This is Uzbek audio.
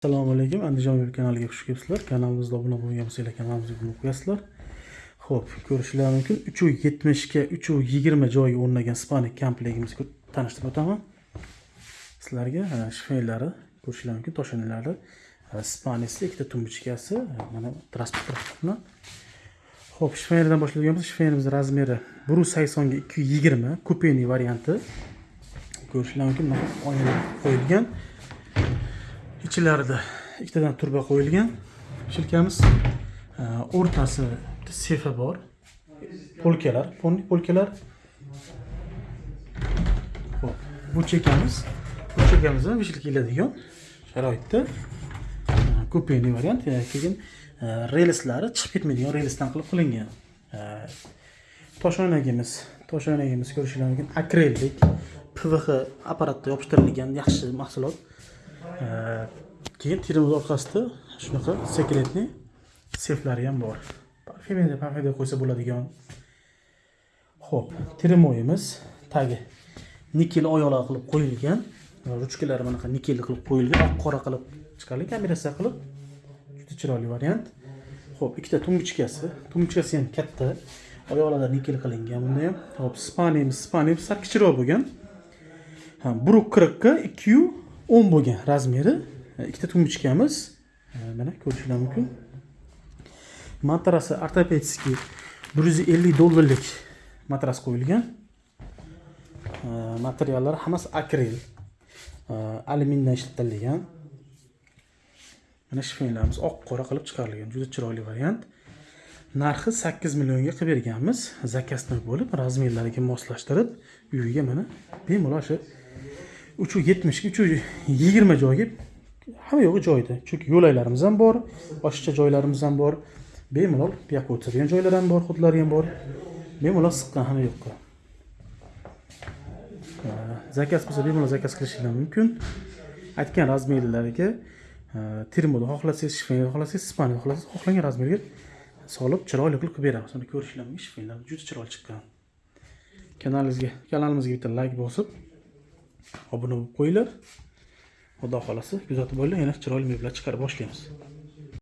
assalomu alaykum andijon yo'l kanaliga xush kelibsizlar. Kanalimizga obuna bo'lgan bo'lsanglar kanalimizga obuna qo'yasizlar. Ho'p ko'rishinglar mumkin. uch u yetmishga uch u yigirma joyga o'rnagan spanik komplektimizni tanishtirib o'taman. Sizlarga e, ko'rishinglar mumkin toshanalari spanisi ikkita tumbichkasi mana transport ho'p shifenlardan boshlaydigan bo'lsak shifenimizni razmeri bir yuz saksonga ikki yuz yigirma kupeni varianti. Ko'rishinglar mumkin mana qo'yilgan. Ichlarida ikkitadan turba qo'yilgan shilkamiz. E, o'rtasi sefa bor. Polkalar polni polkalar. Hop bu chekamiz bu chekamiz ham vishilka keladigan sharoitda. Kupeni variant e, keyin e, relslari chiqib ketmaydigan relsdan qilib qilingan. Toshoynagimiz toshoynagimiz ko'rishinglar mumkin akrellik pvx apparatda yopishtirilgan yaxshi mahsulot. Keyin termiz orqasida shunaqa sekretniy seflari ham bor. Parfyumeriya parfyumeriya qo'ysa bo'ladigan. Ho'p termoyimiz tagi. Nikel oyoqlar qilib qo'yilgan ruchkalari bunaqa nikel qilib qo'yilgan oq qora qilib chiqarilgan kombinatsiya qilib juda chiroyli variant. Ho'p ikkita tumbichkasi tumbichkasi ham katta. Oyoqlarda nikel qilingan bunda ham. Ho'p spaniyamiz spaniyamiz sal kichikroq bo'lgan bir qirqqa ikki yu o'n bo'lgan razmeri e, ikkita tumbochkamiz e, mana ko'rishingiz mumkin. Matrasi ortopedskiy bir yuz ellik dollarlik matras qo'yilgan. E, materiallar hammasi akril alyumindan ishlatilgan. Mana shifonlarimiz oq qora qilib chiqarilgan juda chiroyli variant. Narxi sakkiz millionga qilib berganmiz. Zakaznoy bo'lib razmerlariga moslashtirib uyiga mana bemalol shu uch yuz yetmishga uch yuz yigirma joyga hamma yo'g'i joyida chunki yo'laklarimiz ham bor oshiqcha joylarimiz ham bor. Bemalol bu yoqqa o'tiradigan joylar ham bor hudlari ham bor. Bemalol siqqan hamma yoqqa. Zakaz bo'lsa bemalol zakaz qilishinglar mumkin. Aytgan razmerlarga termoda xohlasangiz shifenga xohlasangiz spanni xohlasangiz xohlagan razmerga solib chiroyli qilib qilib beramiz. Uni ko'rishinglar mumkin shifenlar juda chiroyli chiqqan. Kanalimizga kanalimizga bitta layk bosib obuna bo'lib qo'yinglar. Xudo xohlasa kuzatib bo'linglar. Yana chiroyli meblar chiqarib boshlaymiz.